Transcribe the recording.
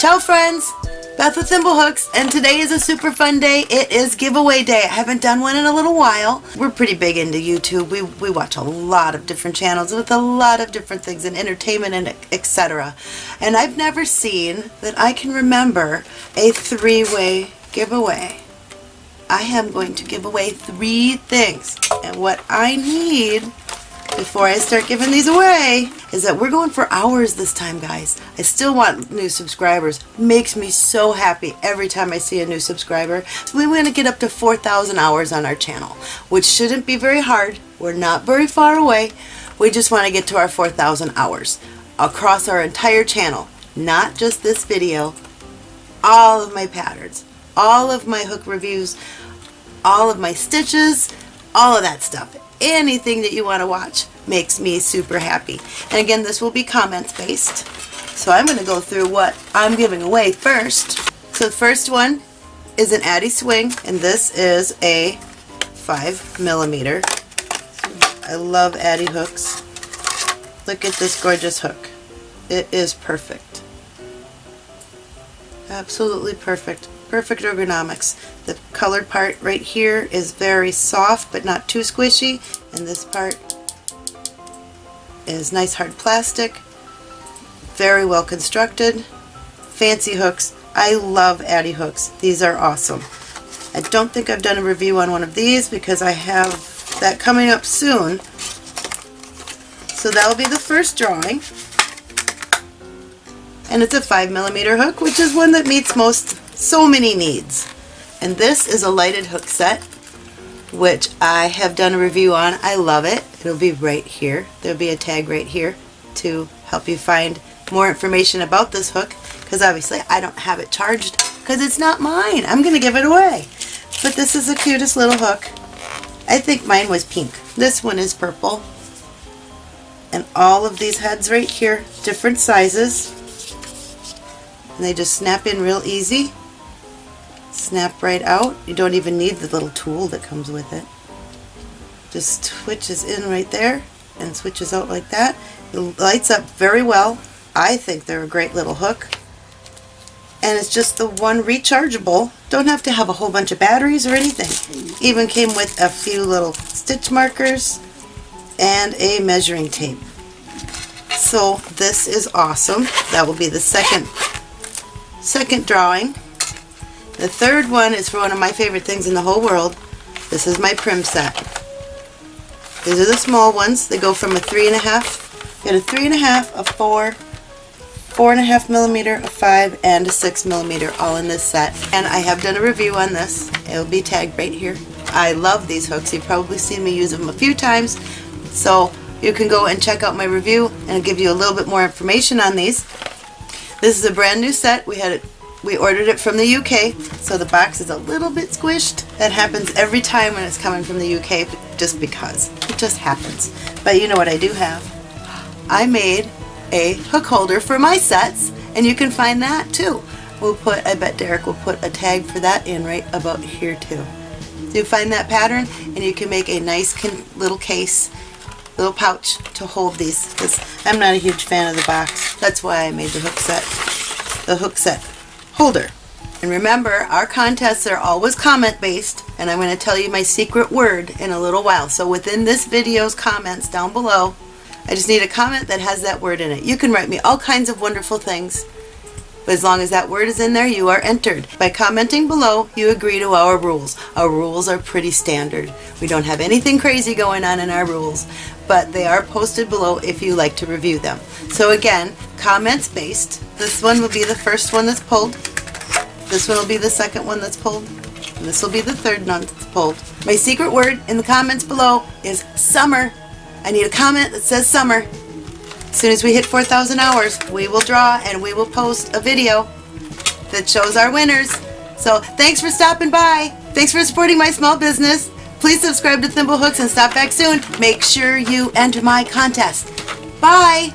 Ciao friends! Beth with Thimblehooks and today is a super fun day. It is giveaway day. I haven't done one in a little while. We're pretty big into YouTube. We, we watch a lot of different channels with a lot of different things in entertainment and etc. And I've never seen that I can remember a three-way giveaway. I am going to give away three things and what I need before I start giving these away is that we're going for hours this time guys. I still want new subscribers. Makes me so happy every time I see a new subscriber. So we want to get up to 4,000 hours on our channel which shouldn't be very hard. We're not very far away. We just want to get to our 4,000 hours across our entire channel. Not just this video. All of my patterns. All of my hook reviews. All of my stitches. All of that stuff anything that you want to watch makes me super happy. And again, this will be comments based. So I'm going to go through what I'm giving away first. So the first one is an Addi Swing, and this is a 5 millimeter. I love Addi hooks. Look at this gorgeous hook. It is perfect. Absolutely perfect perfect ergonomics. The colored part right here is very soft but not too squishy and this part is nice hard plastic. Very well constructed. Fancy hooks. I love Addi hooks. These are awesome. I don't think I've done a review on one of these because I have that coming up soon. So that'll be the first drawing. And it's a 5 millimeter hook, which is one that meets most so many needs. And this is a lighted hook set, which I have done a review on. I love it. It'll be right here. There'll be a tag right here to help you find more information about this hook because obviously I don't have it charged because it's not mine. I'm going to give it away. But this is the cutest little hook. I think mine was pink. This one is purple. And all of these heads right here, different sizes. And they just snap in real easy snap right out. You don't even need the little tool that comes with it. Just switches in right there and switches out like that. It lights up very well. I think they're a great little hook. And it's just the one rechargeable. Don't have to have a whole bunch of batteries or anything. Even came with a few little stitch markers and a measuring tape. So this is awesome. That will be the second second drawing. The third one is for one of my favorite things in the whole world. This is my Prym set. These are the small ones. They go from a three and a half, get a three and a half, a four, four and a half millimeter, a five, and a six millimeter all in this set. And I have done a review on this. It'll be tagged right here. I love these hooks. You've probably seen me use them a few times. So you can go and check out my review and I'll give you a little bit more information on these. This is a brand new set. We had it we ordered it from the UK, so the box is a little bit squished. That happens every time when it's coming from the UK, just because. It just happens. But you know what I do have? I made a hook holder for my sets, and you can find that too. We'll put, I bet Derek will put a tag for that in right about here too. You find that pattern, and you can make a nice little case, little pouch to hold these. Because I'm not a huge fan of the box. That's why I made the hook set. The hook set holder. And remember, our contests are always comment based, and I'm going to tell you my secret word in a little while. So within this video's comments down below, I just need a comment that has that word in it. You can write me all kinds of wonderful things, but as long as that word is in there, you are entered. By commenting below, you agree to our rules. Our rules are pretty standard. We don't have anything crazy going on in our rules, but they are posted below if you like to review them. So again, comments based. This one will be the first one that's pulled. This one will be the second one that's pulled. And this will be the third one that's pulled. My secret word in the comments below is summer. I need a comment that says summer. As soon as we hit 4,000 hours, we will draw and we will post a video that shows our winners. So thanks for stopping by. Thanks for supporting my small business. Please subscribe to Thimblehooks and stop back soon. Make sure you enter my contest. Bye!